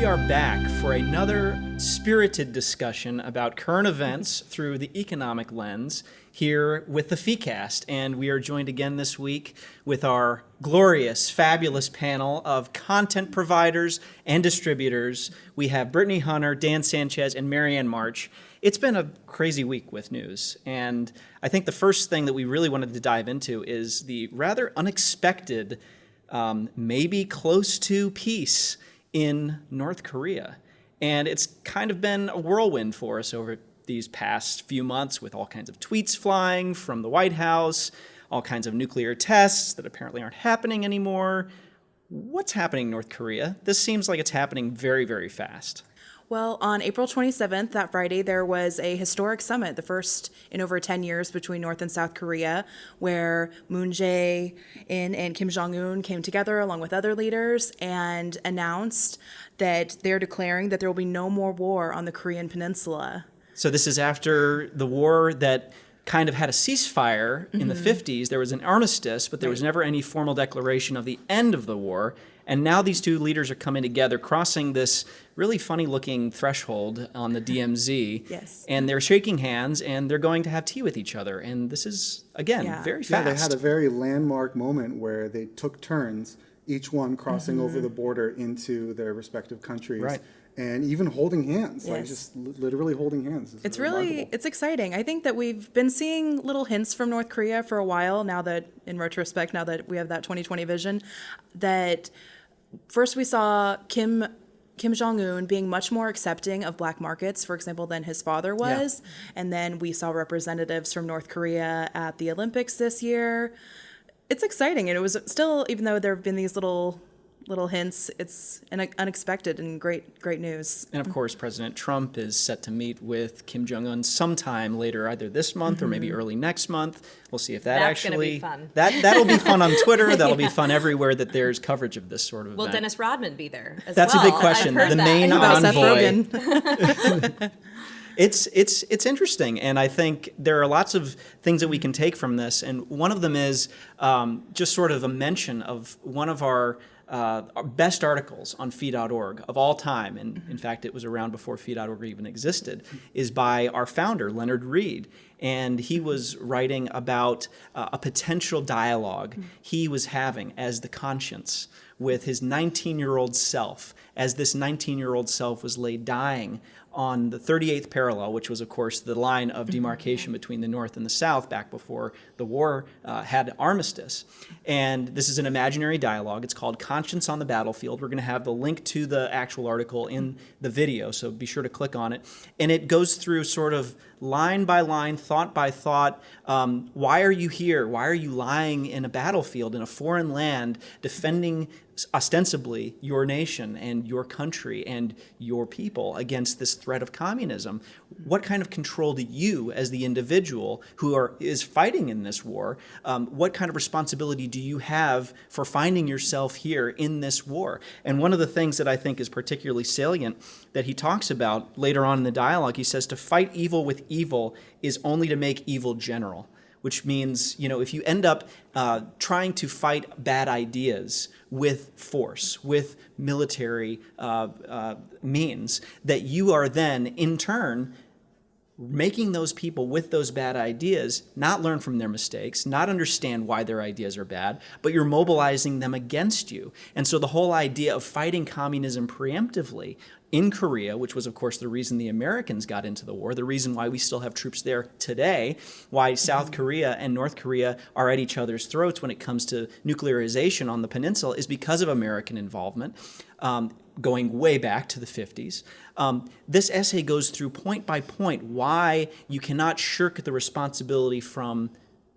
We are back for another spirited discussion about current events through the economic lens here with the FeeCast. And we are joined again this week with our glorious, fabulous panel of content providers and distributors. We have Brittany Hunter, Dan Sanchez, and Marianne March. It's been a crazy week with news. And I think the first thing that we really wanted to dive into is the rather unexpected, um, maybe close to peace in North Korea. And it's kind of been a whirlwind for us over these past few months with all kinds of tweets flying from the White House, all kinds of nuclear tests that apparently aren't happening anymore. What's happening in North Korea? This seems like it's happening very, very fast. Well, on April 27th, that Friday, there was a historic summit, the first in over 10 years between North and South Korea, where Moon Jae-in and Kim Jong-un came together along with other leaders and announced that they're declaring that there will be no more war on the Korean peninsula. So this is after the war that kind of had a ceasefire in the mm-hmm. 50s. There was an armistice, but there was never any formal declaration of the end of the war. And now these two leaders are coming together, crossing this really funny looking threshold on the DMZ. Yes. And they're shaking hands and they're going to have tea with each other. And this is, again, Yeah. very Yeah, they had a very landmark moment where they took turns, each one crossing mm-hmm. over the border into their respective countries. Right. And even holding hands, like Yes. just li- literally holding hands. It's really it's exciting. I think that we've been seeing little hints from North Korea for a while now that in retrospect now that we have that 2020 vision that first we saw Kim Kim Jong Un being much more accepting of black markets, for example, than his father was, and then we saw representatives from North Korea at the Olympics this year. It's exciting, and it was still, even though there have been these little little hints, it's an unexpected and great great news. And of course, President Trump is set to meet with Kim Jong Un sometime later, either this month or maybe early next month. We'll see if that That's actually be fun. that that'll be fun on Twitter. That'll be fun everywhere that there's coverage of this sort of Will event. Dennis Rodman be there as That's well? a big I've question. heard The that. main about envoy. It's it's it's interesting, and I think there are lots of things that we can take from this. And one of them is um, just sort of a mention of one of our. Uh, our best articles on fee.org of all time, and in fact, it was around before fee.org even existed, is by our founder, Leonard Read. And he was writing about uh, a potential dialogue he was having as the conscience with his 19 year old self, as this 19 year old self was laid dying on the 38th parallel, which was, of course, the line of demarcation between the North and the South back before the war uh, had armistice. And this is an imaginary dialogue. It's called Conscience on the Battlefield. We're going to have the link to the actual article in the video, so be sure to click on it. And it goes through sort of line by line, thought by thought. Um, why are you here? Why are you lying in a battlefield in a foreign land defending ostensibly your nation and your country and your people against this threat of communism? What kind of control do you, as the individual who are, is fighting in this war, um, what kind of responsibility do you have for finding yourself here in this war? And one of the things that I think is particularly salient that he talks about later on in the dialogue, he says, to fight evil with evil is only to make evil general which means, you know, if you end up uh, trying to fight bad ideas with force, with military uh, uh, means, that you are then, in turn, making those people with those bad ideas not learn from their mistakes, not understand why their ideas are bad, but you're mobilizing them against you. And so the whole idea of fighting communism preemptively in Korea, which was, of course, the reason the Americans got into the war, the reason why we still have troops there today, why South Korea and North Korea are at each other's throats when it comes to nuclearization on the peninsula, is because of American involvement. Um, going way back to the 50s. Um, this essay goes through point by point why you cannot shirk the responsibility from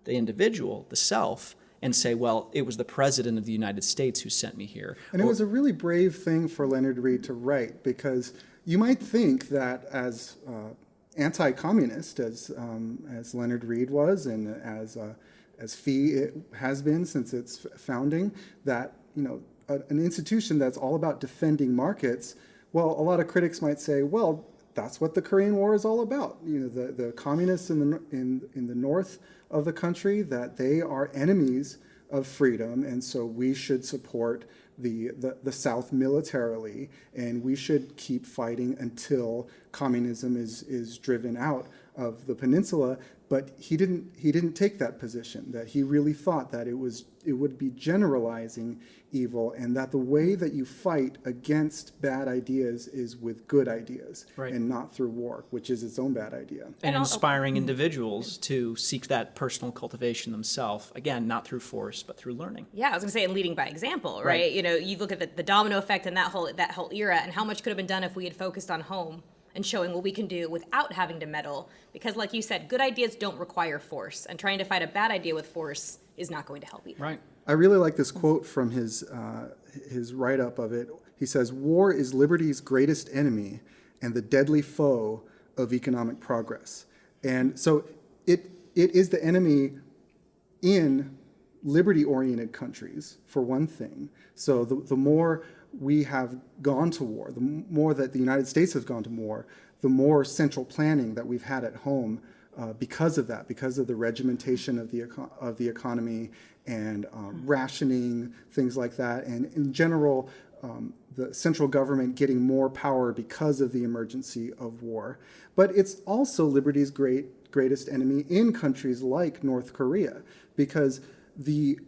the individual, the self, and say, well, it was the president of the United States who sent me here. And it was a really brave thing for Leonard Read to write because you might think that as uh, anti-communist as um, as Leonard Read was and as uh, as Fee it has been since its founding, that you know a, an institution that's all about defending markets. Well, a lot of critics might say, well, that's what the Korean War is all about. You know, the, the communists in the, in, in the north of the country, that they are enemies of freedom, and so we should support the, the, the South militarily, and we should keep fighting until communism is, is driven out of the peninsula. But he didn't, he didn't take that position, that he really thought that it, was, it would be generalizing evil, and that the way that you fight against bad ideas is with good ideas, Right. and not through war, which is its own bad idea. and And inspiring mm-hmm. individuals to seek that personal cultivation themselves. Again, not through force, but through learning. Yeah, I was gonna say, and leading by example, right? Right. You know, you look at the, the domino effect and that whole that whole era, and how much could have been done if we had focused on home and showing what we can do without having to meddle. Because, like you said, good ideas don't require force, and trying to fight a bad idea with force is not going to help either. Right. I really like this quote from his, uh, his write up of it. He says, War is liberty's greatest enemy and the deadly foe of economic progress. And so it, it is the enemy in liberty oriented countries, for one thing. So the, the more we have gone to war, the more that the United States has gone to war, the more central planning that we've had at home uh, because of that, because of the regimentation of the, of the economy and um, rationing, things like that. And in general, um, the central government getting more power because of the emergency of war. But it's also liberty's great, greatest enemy in countries like North Korea, because the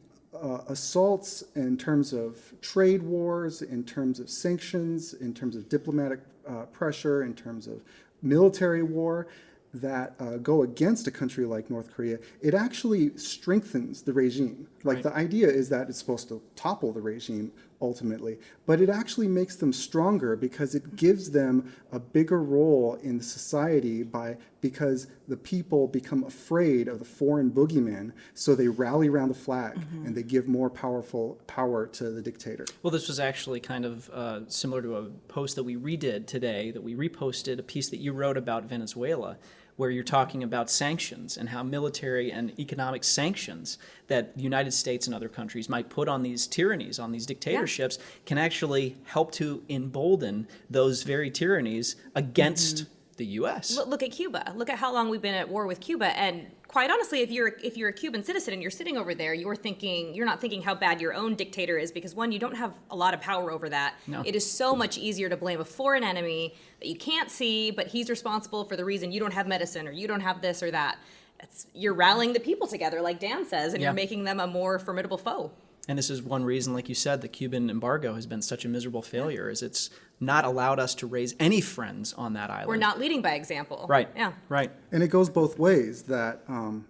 uh, assaults in terms of trade wars, in terms of sanctions, in terms of diplomatic uh, pressure, in terms of military war that uh, go against a country like North Korea, it actually strengthens the regime. Like the idea is that it's supposed to topple the regime ultimately, but it actually makes them stronger because it gives them a bigger role in society by because the people become afraid of the foreign boogeyman, so they rally around the flag and they give more powerful power to the dictator. Well, this was actually kind of uh, similar to a post that we redid today, that we reposted a piece that you wrote about Venezuela, where you're talking about sanctions and how military and economic sanctions that the United States and other countries might put on these tyrannies, on these dictatorships, can actually help to embolden those very tyrannies against the U.S. Look, look at Cuba. Look at how long we've been at war with Cuba. And quite honestly, if you're if you're a Cuban citizen and you're sitting over there, you're thinking you're not thinking how bad your own dictator is because one, you don't have a lot of power over that. No. It is so much easier to blame a foreign enemy that you can't see, but he's responsible for the reason you don't have medicine or you don't have this or that. It's, you're rallying the people together, like Dan says, and Yeah. you're making them a more formidable foe. And this is one reason, like you said, the Cuban embargo has been such a miserable failure, is it's not allowed us to raise any friends on that island. We're not leading by example. Right. Yeah. Right. And it goes both ways. That um,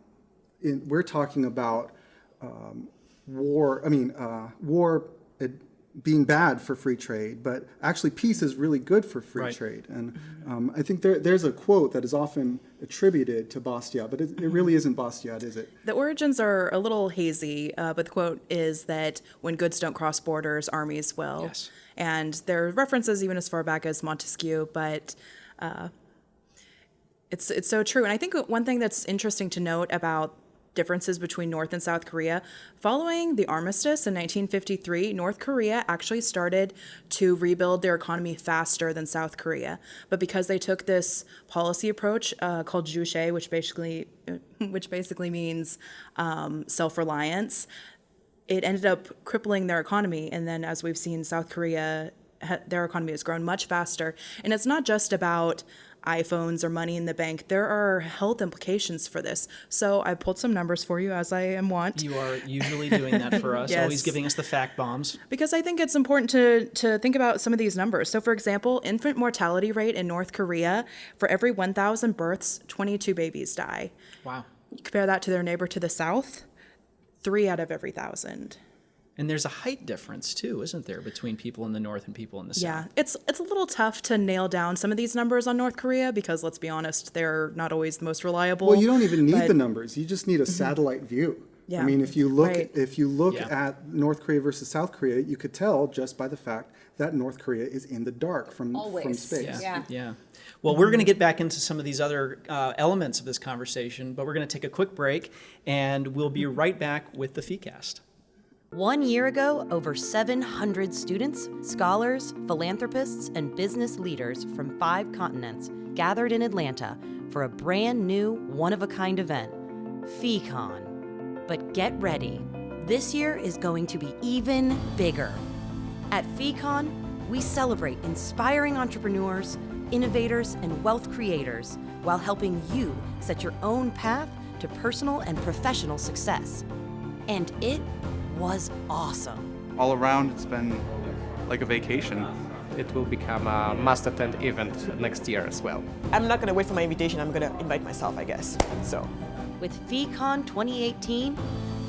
in, we're talking about um, war. I mean, uh, war it, being bad for free trade, but actually peace is really good for free Right. trade. And um, I think there, there's a quote that is often attributed to Bastiat, but it, it really isn't Bastiat, is it? The origins are a little hazy, uh, but the quote is that when goods don't cross borders, armies will. Yes. And there are references even as far back as Montesquieu, but uh, it's it's so true. And I think one thing that's interesting to note about differences between North and South Korea, following the armistice in 1953, North Korea actually started to rebuild their economy faster than South Korea. But because they took this policy approach uh, called Juche, which basically which basically means um, self-reliance, it ended up crippling their economy. And then, as we've seen, South Korea, their economy has grown much faster. And it's not just about iPhones or money in the bank. There are health implications for this. So I pulled some numbers for you, as I am wont. You are usually doing that for us, always giving us the fact bombs. Because I think it's important to, to think about some of these numbers. So, for example, infant mortality rate in North Korea, for every 1,000 births, 22 babies die. Wow. You compare that to their neighbor to the south, three out of every thousand. And there's a height difference too, isn't there, between people in the north and people in the Yeah, south? Yeah, it's it's a little tough to nail down some of these numbers on North Korea because let's be honest, they're not always the most reliable. Well, you don't even need but- the numbers. You just need a satellite view. Yeah. I mean, if you look Right. if you look Yeah. at North Korea versus South Korea, you could tell just by the fact that North Korea is in the dark from from Always. space. Yeah. Yeah. Well, we're going to get back into some of these other uh, elements of this conversation, but we're going to take a quick break, and we'll be right back with the FeeCast. One year ago, over 700 students, scholars, philanthropists, and business leaders from five continents gathered in Atlanta for a brand new, one of a kind event, FeeCon. But get ready, this year is going to be even bigger. At FeeCon, we celebrate inspiring entrepreneurs, innovators, and wealth creators while helping you set your own path to personal and professional success. And it was awesome. all around it's been like a vacation. It will become a must attend event next year as well. I'm not going to wait for my invitation. I'm going to invite myself, I guess. So, With FeeCon 2018,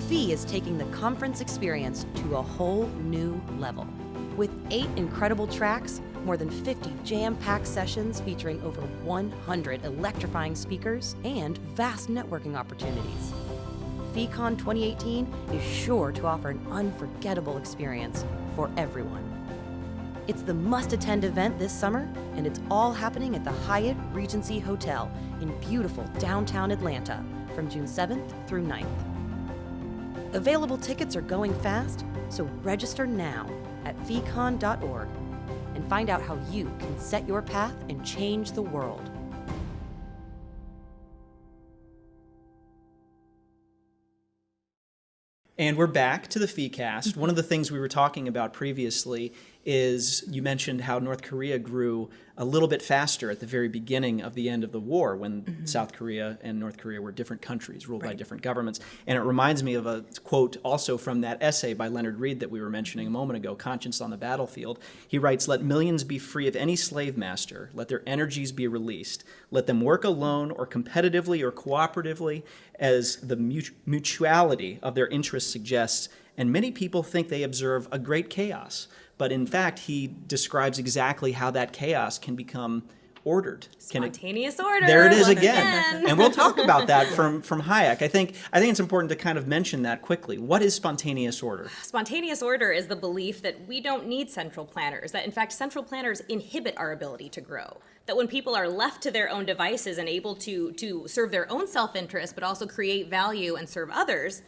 Fee is taking the conference experience to a whole new level. With eight incredible tracks, more than 50 jam packed sessions featuring over 100 electrifying speakers, and vast networking opportunities. FeeCon 2018 is sure to offer an unforgettable experience for everyone. It's the must attend event this summer, and it's all happening at the Hyatt Regency Hotel in beautiful downtown Atlanta from June 7th through 9th. Available tickets are going fast, so register now at feecon.org and find out how you can set your path and change the world. And we're back to the FeeCast. One of the things we were talking about previously is you mentioned how North Korea grew a little bit faster at the very beginning of the end of the war when mm-hmm. South Korea and North Korea were different countries ruled by different governments. And it reminds me of a quote also from that essay by Leonard Read that we were mentioning a moment ago, Conscience on the Battlefield. He writes, Let millions be free of any slave master. Let their energies be released. Let them work alone or competitively or cooperatively as the mutuality of their interests suggests. And many people think they observe a great chaos. But in fact, he describes exactly how that chaos can become ordered. Can it- Spontaneous order. there it is once again. and we'll talk about that from, from Hayek. I think, I think it's important to kind of mention that quickly. What is spontaneous order? Spontaneous order is the belief that we don't need central planners, that in fact, central planners inhibit our ability to grow. That when people are left to their own devices and able to, to serve their own self interest, but also create value and serve others,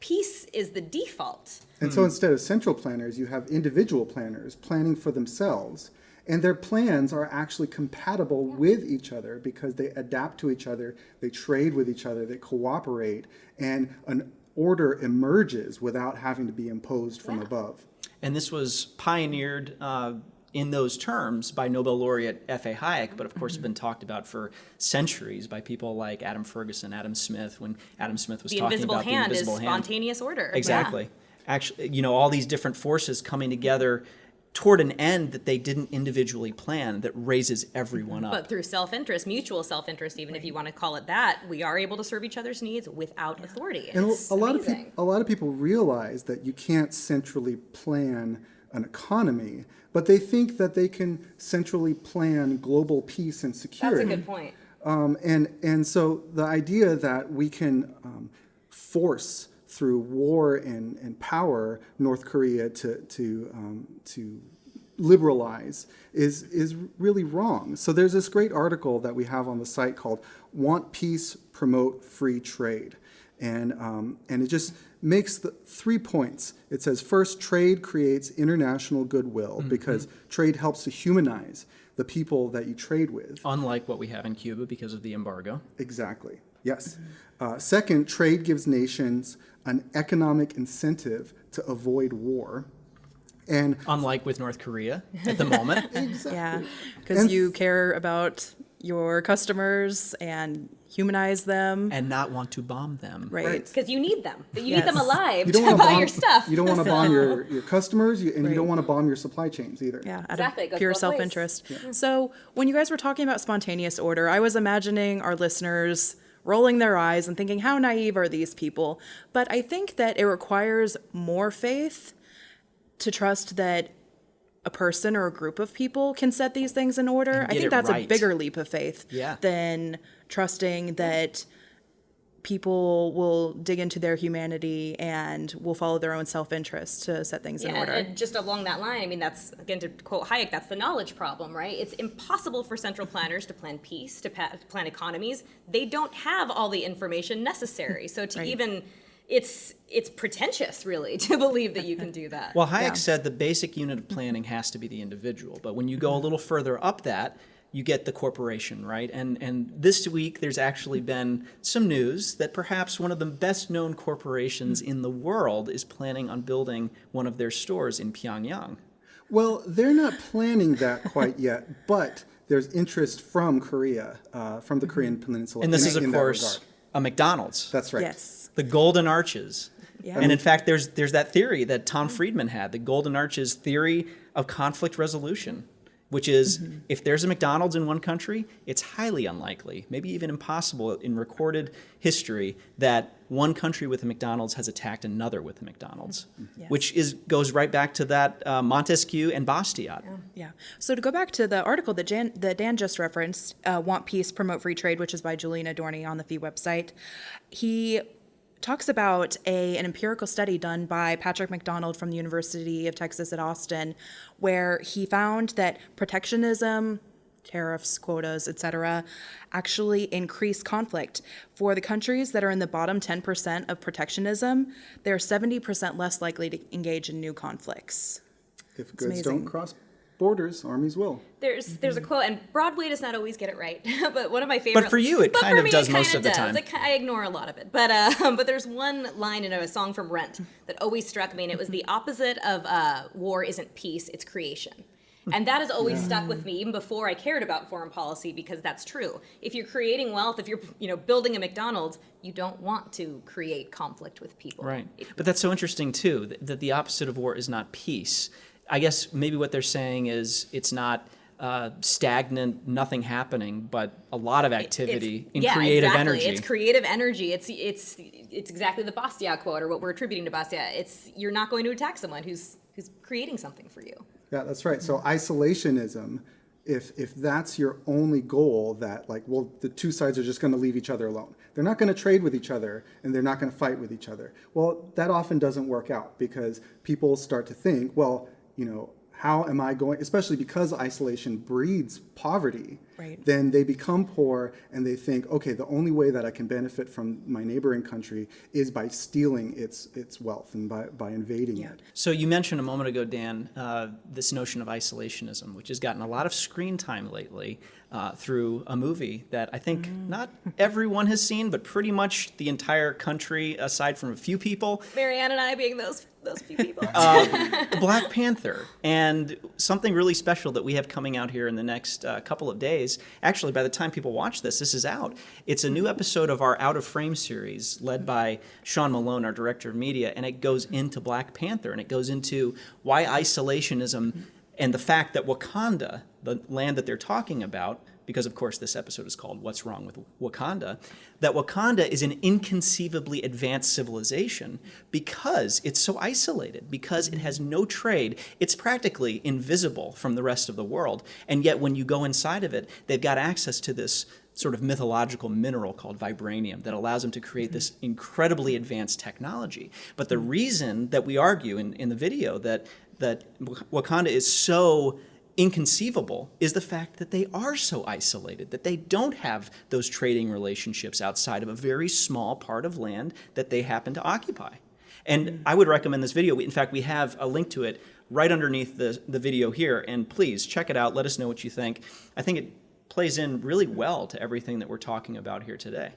peace is the default. And so instead of central planners, you have individual planners planning for themselves. And their plans are actually compatible with each other because they adapt to each other, they trade with each other, they cooperate, and an order emerges without having to be imposed from above. And this was pioneered uh, in those terms by Nobel laureate F.A. Hayek, but of course Mm-hmm. been talked about for centuries by people like Adam Ferguson, Adam Smith, when Adam Smith was The talking about the invisible is hand. spontaneous order. Yeah. Exactly. Actually, you know, all these different forces coming together toward an end that they didn't individually plan that raises everyone up. But through self interest, mutual self interest, even if you want to call it that, we are able to serve each other's needs without authority. And It's a lot of amazing. people, a lot of people realize that you can't centrally plan an economy, but they think that they can centrally plan global peace and security. That's a good point. Um, and, and so the idea that we can um, force through war and, and power North Korea to, to, um, to liberalize is, is really wrong. So there's this great article that we have on the site called Want Peace, Promote Free Trade. And, um, and it just makes the three points. It says, first, trade creates international goodwill because trade helps to humanize the people that you trade with. Unlike what we have in Cuba because of the embargo. Exactly. Yes. Uh, second, trade gives nations an economic incentive to avoid war. And Unlike with North Korea at the moment. Yeah, because you care about your customers and humanize them. and not want to bomb them. right. Because you need them. You Yes. need them alive you to don't want buy to bomb your stuff. You don't want to bomb your, your customers, you, and you don't want to bomb your supply chains either. Yeah, out Exactly, of pure self-interest. So when you guys were talking about spontaneous order, I was imagining our listeners rolling their eyes and thinking, how naive are these people? But I think that it requires more faith to trust that a person or a group of people can set these things in order. I think that's right. a bigger leap of faith Yeah. than trusting that people will dig into their humanity and will follow their own self-interest to set things in order. and just along that line, I mean, that's again to quote Hayek, that's the knowledge problem, right? It's impossible for central planners to plan peace, to plan economies. They don't have all the information necessary. So to Right. even it's it's pretentious, really, to believe that you can do that. Well, Hayek said the basic unit of planning has to be the individual, but when you go a little further up that, you get the corporation, right? And and this week there's actually been some news that perhaps one of the best known corporations in the world is planning on building one of their stores in Pyongyang. Well, they're not planning that quite yet, but there's interest from Korea, uh, from the Korean Peninsula. And this in- is of course regard. A McDonald's. That's right. Yes. the golden arches. Yeah. And in fact, there's there's that theory that Tom Friedman had, the golden arches theory of conflict resolution, which is if there's a McDonald's in one country, it's highly unlikely, maybe even impossible in recorded history that one country with a McDonald's has attacked another with a McDonald's, Yes. which is goes right back to that uh, Montesquieu and Bastiat. Yeah. So to go back to the article that, Jan, that Dan just referenced, uh, Want Peace, Promote Free Trade, which is by Julian Adorney on the FEE website, he talks about a, an empirical study done by Patrick McDonald from the University of Texas at Austin, where he found that protectionism, tariffs, quotas, etc., actually increase conflict. For the countries that are in the bottom 10% of protectionism, they're 70% less likely to engage in new conflicts. If goods don't cross borders, armies will. There's Mm-hmm. there's a quote, and Broadway does not always get it right, but one of my favorite. But for you, it but kind of me, does most kinda the does. time. It I ignore a lot of it, but uh, but there's one line in a song from Rent that always struck me, and it was the opposite of uh, war isn't peace, it's creation. And that has always stuck with me even before I cared about foreign policy because that's true. If you're creating wealth, if you're you know building a McDonald's, you don't want to create conflict with people. Right. It- But that's so interesting too that, that the opposite of war is not peace. I guess maybe what they're saying is it's not uh, stagnant, nothing happening, but a lot of activity It's- in yeah, creative exactly. energy. It's creative energy. It's it's it's exactly the Bastiat quote or what we're attributing to Bastiat. It's you're not going to attack someone who's who's creating something for you. Yeah, that's right. So isolationism, if if that's your only goal, that like, well, the two sides are just going to leave each other alone. They're not going to trade with each other, and they're not going to fight with each other. Well, that often doesn't work out because people start to think, well, you know, how am I going? Especially because isolation breeds poverty. Right. Then they become poor, and they think, okay, the only way that I can benefit from my neighboring country is by stealing its its wealth and by by invading it. So you mentioned a moment ago, Dan, uh, this notion of isolationism, which has gotten a lot of screen time lately uh, through a movie that I think Mm. not everyone has seen, but pretty much the entire country, aside from a few people, Marianne and I being those those few people. Black Panther, and something really special that we have coming out here in the next uh, couple of days. Actually, by the time people watch this, this is out. It's a new episode of our Out of Frame series, led by Sean Malone, our director of media, and it goes into Black Panther, and it goes into why isolationism and the fact that Wakanda, the land that they're talking about, because of course this episode is called What's Wrong with Wakanda, that Wakanda is an inconceivably advanced civilization because it's so isolated, because it has no trade. It's practically invisible from the rest of the world. And yet when you go inside of it, they've got access to this sort of mythological mineral called vibranium that allows them to create this incredibly advanced technology. But the reason that we argue in, in the video that that Wakanda is so inconceivable is the fact that they are so isolated, that they don't have those trading relationships outside of a very small part of land that they happen to occupy. And I would recommend this video. In fact, we have a link to it right underneath the, the video here. And please check it out. Let us know what you think. I think it plays in really well to everything that we're talking about here today.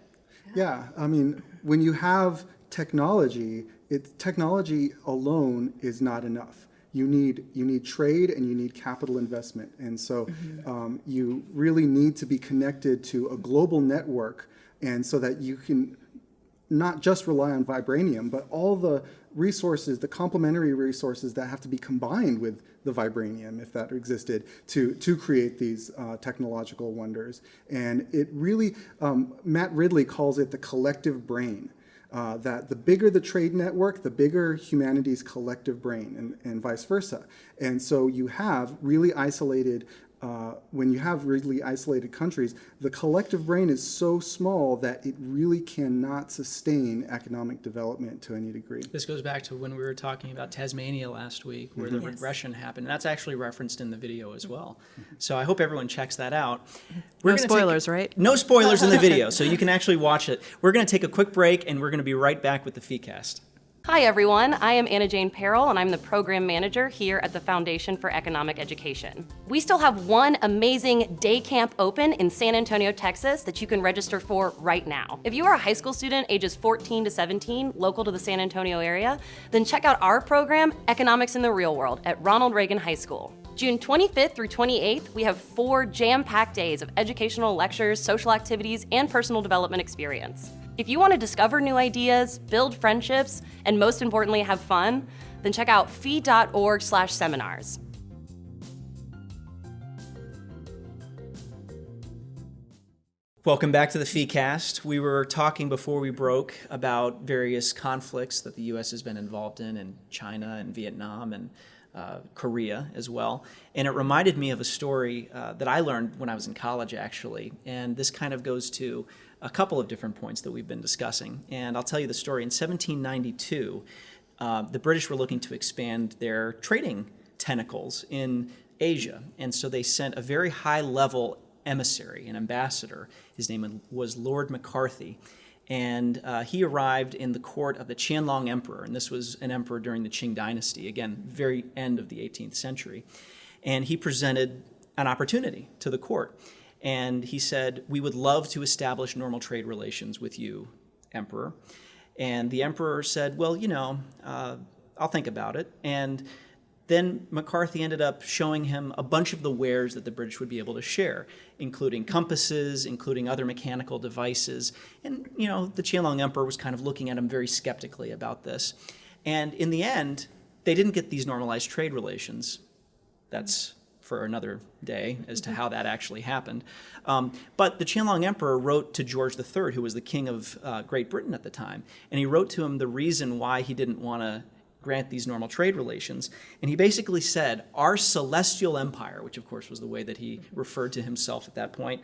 Yeah, I mean, when you have technology, it, technology alone is not enough. You need you need trade and you need capital investment, and so um, you really need to be connected to a global network, and so that you can not just rely on vibranium, but all the resources, the complementary resources that have to be combined with the vibranium, if that existed, to, to create these uh, technological wonders. And it really, um, Matt Ridley calls it the collective brain. Uh, that the bigger the trade network, the bigger humanity's collective brain, and, and vice versa. And so you have really isolated uh, when you have really isolated countries, the collective brain is so small that it really cannot sustain economic development to any degree. This goes back to when we were talking about Tasmania last week, where the regression happened. And that's actually referenced in the video as well. So I hope everyone checks that out. We're No gonna take- spoilers, right? No spoilers in the video, so you can actually watch it. We're going to take a quick break, and we're going to be right back with the FeeCast. Hi, everyone. I am Anna Jane Perrell, and I'm the program manager here at the Foundation for Economic Education. We still have one amazing day camp open in San Antonio, Texas, that you can register for right now. If you are a high school student ages 14 to 17, local to the San Antonio area, then check out our program, Economics in the Real World, at Ronald Reagan High School. June 25th through 28th, we have four jam packed days of educational lectures, social activities, and personal development experience. If you want to discover new ideas, build friendships, and most importantly, have fun, then check out fee.org slash seminars. Welcome back to the FeeCast. We were talking before we broke about various conflicts that the U.S. has been involved in, in China and Vietnam and uh, Korea as well. And it reminded me of a story uh, that I learned when I was in college, actually. And this kind of goes to a couple of different points that we've been discussing. And I'll tell you the story. In 1792, uh, the British were looking to expand their trading tentacles in Asia. And so they sent a very high level emissary, an ambassador. His name was Lord Macartney. And uh, he arrived in the court of the Qianlong Emperor. And this was an emperor during the Qing dynasty, again, very end of the 18th century. And he presented an opportunity to the court. And he said, We would love to establish normal trade relations with you, Emperor. And the emperor said, Well, you know, uh, I'll think about it. And then Macartney ended up showing him a bunch of the wares that the British would be able to share, including compasses, including other mechanical devices. And, you know, the Qianlong Emperor was kind of looking at him very skeptically about this. And in the end, they didn't get these normalized trade relations. That's for another day as to how that actually happened. Um, but the Qianlong Emperor wrote to George III, who was the king of uh, Great Britain at the time, and he wrote to him the reason why he didn't want to grant these normal trade relations. And he basically said, Our celestial empire, which of course was the way that he referred to himself at that point,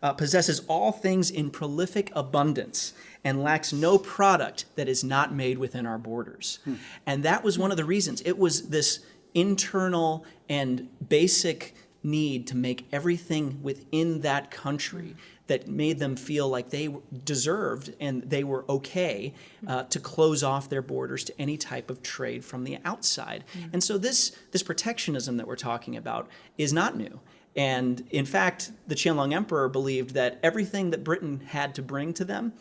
uh, possesses all things in prolific abundance and lacks no product that is not made within our borders. And that was one of the reasons. It was this internal and basic need to make everything within that country that made them feel like they deserved and they were okay uh, to close off their borders to any type of trade from the outside. And so this this protectionism that we're talking about is not new. And in fact, the Qianlong Emperor believed that everything that Britain had to bring to them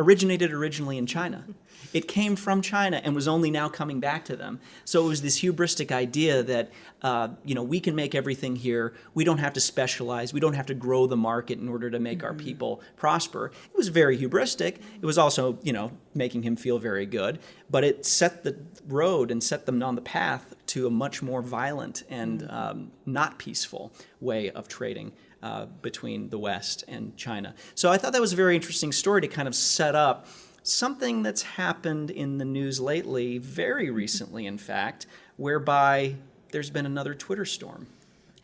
originated originally in China. It came from China and was only now coming back to them. So it was this hubristic idea that uh, you know we can make everything here. We don't have to specialize. We don't have to grow the market in order to make our people prosper. It was very hubristic. It was also you know making him feel very good. But it set the road and set them on the path to a much more violent and um, not peaceful way of trading uh, between the West and China. So I thought that was a very interesting story to kind of set up something that's happened in the news lately, very recently, in fact, whereby there's been another Twitter storm.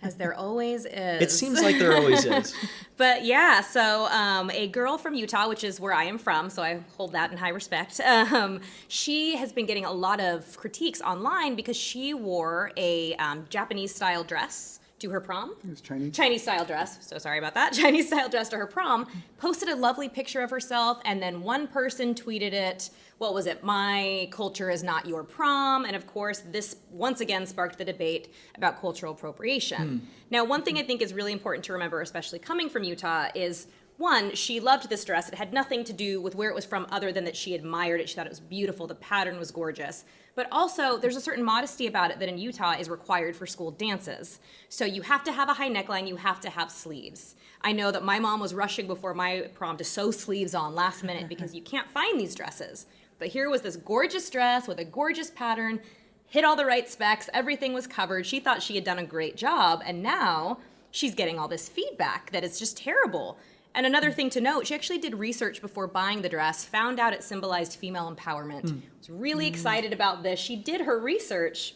As there always is. It seems like there always is. But yeah, so um, a girl from Utah, which is where I am from, so I hold that in high respect. Um, she has been getting a lot of critiques online because she wore a um, Japanese style dress to her prom. It was Chinese. Chinese style dress. So sorry about that. Chinese style dress to her prom. Posted a lovely picture of herself, and then one person tweeted it. What was it? My culture is not your prom. And of course, this once again sparked the debate about cultural appropriation. Hmm. Now, one thing I think is really important to remember, especially coming from Utah, is one, she loved this dress. It had nothing to do with where it was from other than that she admired it. She thought it was beautiful. The pattern was gorgeous. But also, there's a certain modesty about it that in Utah is required for school dances. So you have to have a high neckline, you have to have sleeves. I know that my mom was rushing before my prom to sew sleeves on last minute because you can't find these dresses. But here was this gorgeous dress with a gorgeous pattern, hit all the right specs, everything was covered. She thought she had done a great job, and now she's getting all this feedback that it's just terrible. And another thing to note, she actually did research before buying the dress, found out it symbolized female empowerment. Was really excited about this. She did her research.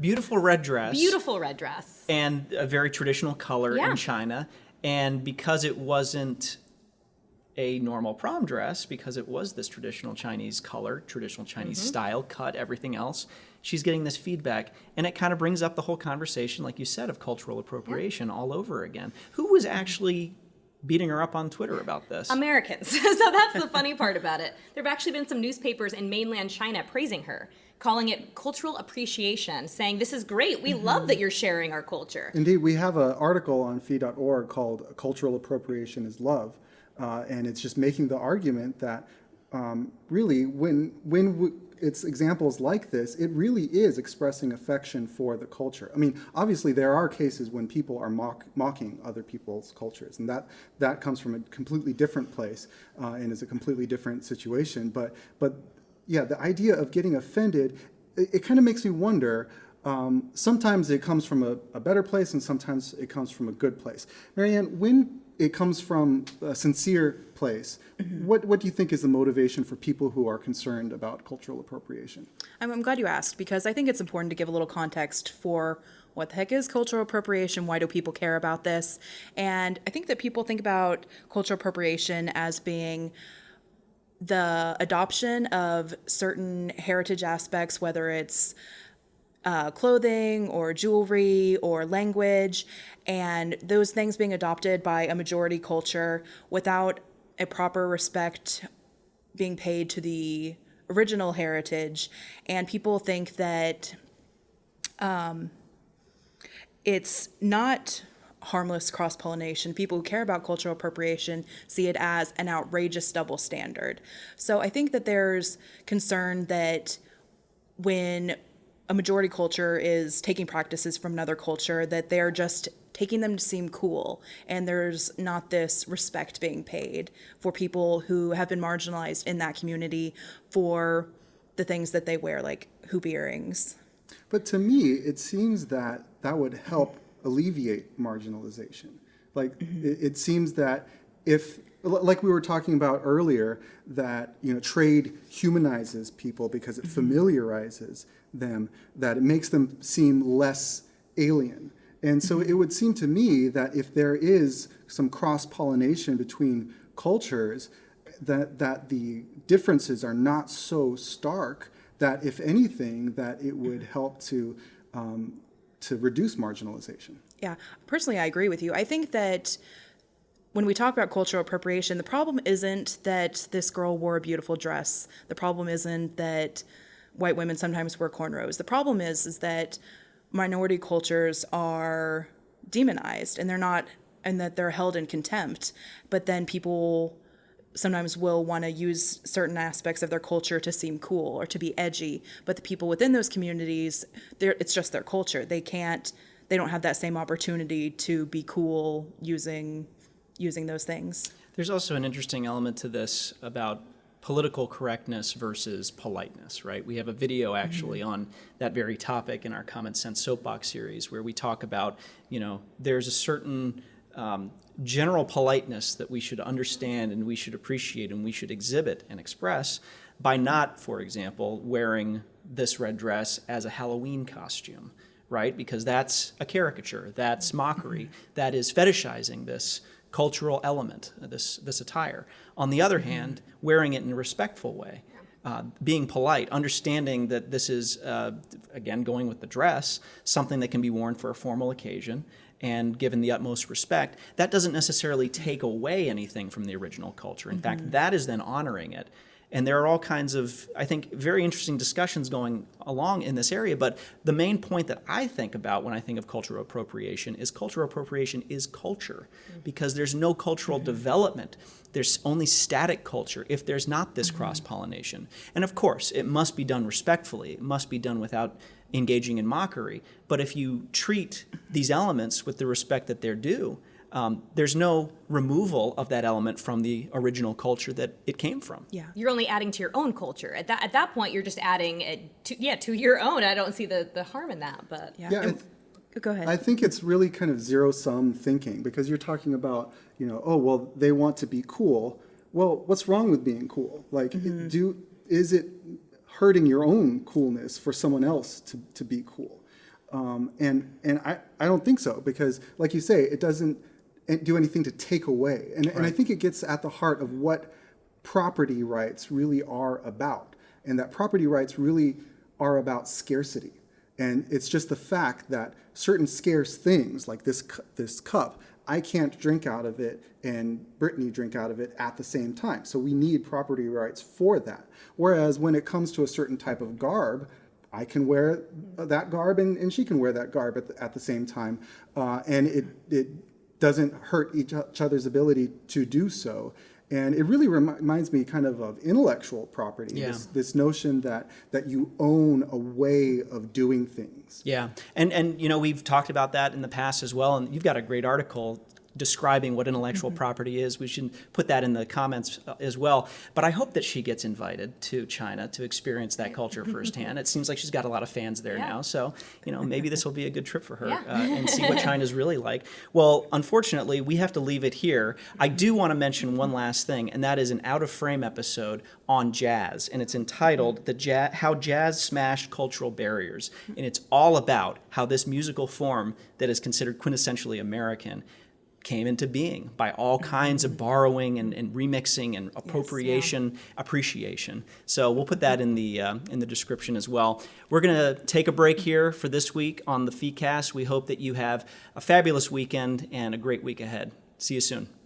Beautiful red dress. Beautiful red dress. And a very traditional color Yeah. in China. And because it wasn't a normal prom dress, because it was this traditional Chinese color, traditional Chinese Mm-hmm. style, cut, everything else, she's getting this feedback. And it kind of brings up the whole conversation, like you said, of cultural appropriation all over again. Who was actually beating her up on Twitter about this? Americans. so that's the funny part about it. There have actually been some newspapers in mainland China praising her, calling it cultural appreciation, saying, This is great. We love that you're sharing our culture. Indeed, we have an article on fee.org called Cultural Appropriation is Love. Uh, and it's just making the argument that um, really, when, when w- it's examples like this, it really is expressing affection for the culture. I mean, obviously, there are cases when people are mock, mocking other people's cultures, and that, that comes from a completely different place uh, and is a completely different situation. But, but yeah, the idea of getting offended, it, it kind of makes me wonder. Um, sometimes it comes from a, a better place, and sometimes it comes from a good place. Marianne, when it comes from a sincere place, mm-hmm. what, what do you think is the motivation for people who are concerned about cultural appropriation? I'm, I'm glad you asked because I think it's important to give a little context for what the heck is cultural appropriation? Why do people care about this? And I think that people think about cultural appropriation as being the adoption of certain heritage aspects, whether it's uh, clothing or jewelry or language, and those things being adopted by a majority culture without a proper respect being paid to the original heritage. And people think that um, it's not harmless cross pollination. People who care about cultural appropriation see it as an outrageous double standard. So I think that there's concern that when a majority culture is taking practices from another culture that they're just taking them to seem cool. And there's not this respect being paid for people who have been marginalized in that community for the things that they wear like hoop earrings. But to me, it seems that that would help alleviate marginalization. Like, it, it seems that if, like we were talking about earlier, that, you know, trade humanizes people because it mm-hmm. familiarizes them, that it makes them seem less alien. And so it would seem to me that if there is some cross-pollination between cultures, that, that the differences are not so stark that if anything, that it would help to, um, to reduce marginalization. Yeah, personally, I agree with you. I think that when we talk about cultural appropriation, the problem isn't that this girl wore a beautiful dress. The problem isn't that white women sometimes wear cornrows. The problem is is that minority cultures are demonized and they're not and that they're held in contempt. But then people sometimes will want to use certain aspects of their culture to seem cool or to be edgy but the people within those communities it's just their culture they can't they don't have that same opportunity to be cool using using those things There's also an interesting element to this about political correctness versus politeness, right? We have a video actually on that very topic in our Common Sense Soapbox series where we talk about, you know, there's a certain um, general politeness that we should understand and we should appreciate and we should exhibit and express by not, for example, wearing this red dress as a Halloween costume, right? Because that's a caricature, that's mockery, that is fetishizing this cultural element, uh, this, this attire. On the other hand, wearing it in a respectful way, uh, being polite, understanding that this is, uh, again, going with the dress, something that can be worn for a formal occasion and given the utmost respect, that doesn't necessarily take away anything from the original culture. In fact, that is then honoring it. And there are all kinds of, I think, very interesting discussions going along in this area. But the main point that I think about when I think of cultural appropriation is cultural appropriation is culture, because there's no cultural mm-hmm. development. There's only static culture if there's not this mm-hmm. cross pollination. And of course, it must be done respectfully, it must be done without engaging in mockery. But if you treat these elements with the respect that they're due, um, there's no removal of that element from the original culture that it came from. yeah You're only adding to your own culture. At that at that point, you're just adding it to yeah to your own. I don't see the the harm in that. But yeah, Yeah, And- go ahead I think it's really kind of zero sum thinking because you're talking about, you know, oh, well, they want to be cool. Well, what's wrong with being cool? Like, do is it hurting your own coolness for someone else to, to be cool? Um, and and I, I don't think so because, like you say, it doesn't do anything to take away. And, and I think it gets at the heart of what property rights really are about. And that property rights really are about scarcity. And it's just the fact that certain scarce things, like this, cu- this cup, I can't drink out of it and Brittany drink out of it at the same time. So we need property rights for that. Whereas when it comes to a certain type of garb, I can wear that garb and, and she can wear that garb at the, at the same time. Uh, and it, it doesn't hurt each each other's ability to do so. And it really remi- reminds me kind of of intellectual property, Yeah. this, this notion that, that you own a way of doing things. Yeah, and and you know we've talked about that in the past as well, and you've got a great article describing what intellectual property is. We should put that in the comments uh, as well. But I hope that she gets invited to China to experience that culture firsthand. It seems like she's got a lot of fans there Yeah. now, so you know maybe this will be a good trip for her Yeah. uh, and see what China's really like. Well, unfortunately, we have to leave it here. I do want to mention one last thing, and that is an out of frame episode on jazz, and it's entitled "The Jazz: How Jazz Smashed Cultural Barriers," and it's all about how this musical form that is considered quintessentially American came into being by all kinds of borrowing and, and remixing and appropriation appreciation. So we'll put that in the uh, in the description as well. We're going to take a break here for this week on the FeeCast we hope that you have a fabulous weekend and a great week ahead. See you soon